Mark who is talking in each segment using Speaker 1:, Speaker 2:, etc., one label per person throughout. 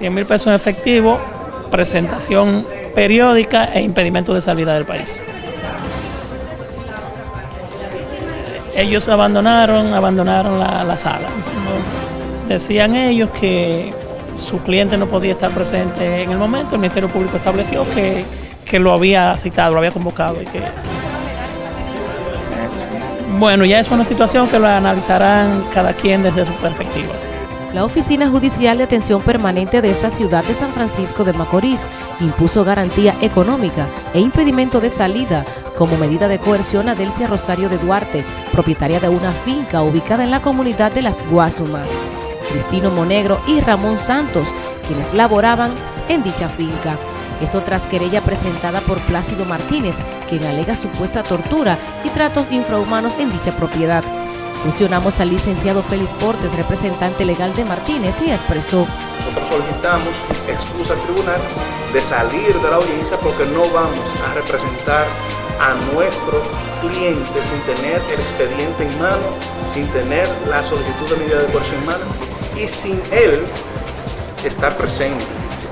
Speaker 1: 100 mil pesos en efectivo, presentación periódica e impedimento de salida del país. Ellos abandonaron, abandonaron la, sala. Decían ellos que su cliente no podía estar presente en el momento, el Ministerio Público estableció que, que lo había citado, lo había convocado y que bueno, ya es una situación que lo analizarán cada quien desde su perspectiva.
Speaker 2: La Oficina Judicial de Atención Permanente de esta ciudad de San Francisco de Macorís impuso garantía económica e impedimento de salida como medida de coerción a Delcia Rosario de Duarte, propietaria de una finca ubicada en la comunidad de Las Guasumas, Cristino Monegro y Ramón Santos, quienes laboraban en dicha finca. Esto tras querella presentada por Plácido Martínez, quien alega supuesta tortura y tratos infrahumanos en dicha propiedad. Cuestionamos al licenciado Félix Portes, representante legal de Martínez, y expresó.
Speaker 3: Nosotros solicitamos excusa al tribunal de salir de la audiencia porque no vamos a representar a nuestros clientes sin tener el expediente en mano, sin tener la solicitud de medida de coerción en mano y sin él estar presente.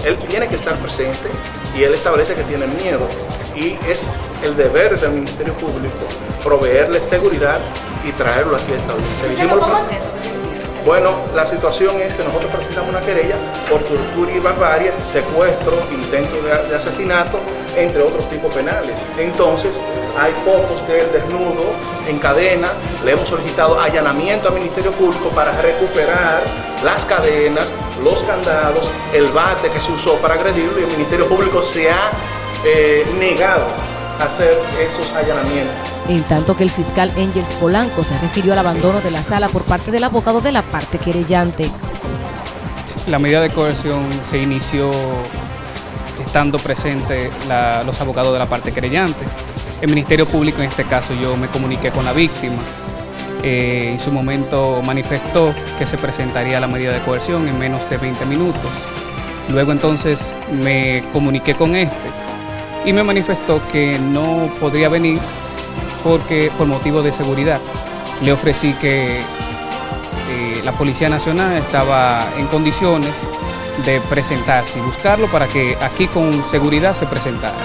Speaker 3: Él tiene que estar presente y él establece que tiene miedo y es el deber del Ministerio Público proveerle seguridad y traerlo aquí a esta audiencia. Bueno, la situación es que nosotros presentamos una querella por tortura y barbarie, secuestro, intento de, asesinato, entre otros tipos penales. Entonces, hay fotos del desnudo en cadena, le hemos solicitado allanamiento al Ministerio Público para recuperar las cadenas, los candados, el bate que se usó para agredirlo y el Ministerio Público se ha eh, negado a hacer esos allanamientos.
Speaker 2: En tanto que el fiscal Engels Polanco se refirió al abandono de la sala por parte del abogado de la parte querellante.
Speaker 4: La medida de coerción se inició estando presentes los abogados de la parte querellante. El Ministerio Público, en este caso, yo me comuniqué con la víctima. Eh, en su momento manifestó que se presentaría la medida de coerción en menos de 20 minutos. Luego entonces me comuniqué con este y me manifestó que no podría venir porque por motivo de seguridad. Le ofrecí que eh, la Policía Nacional estaba en condiciones de presentarse y buscarlo para que aquí con seguridad se presentara.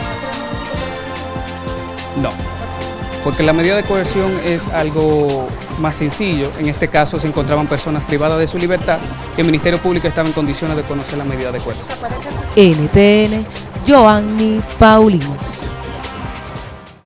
Speaker 4: No, porque la medida de coerción es algo más sencillo. En este caso se encontraban personas privadas de su libertad y el Ministerio Público estaba en condiciones de conocer la medida de coerción.
Speaker 2: NTN, Joanny Paulino.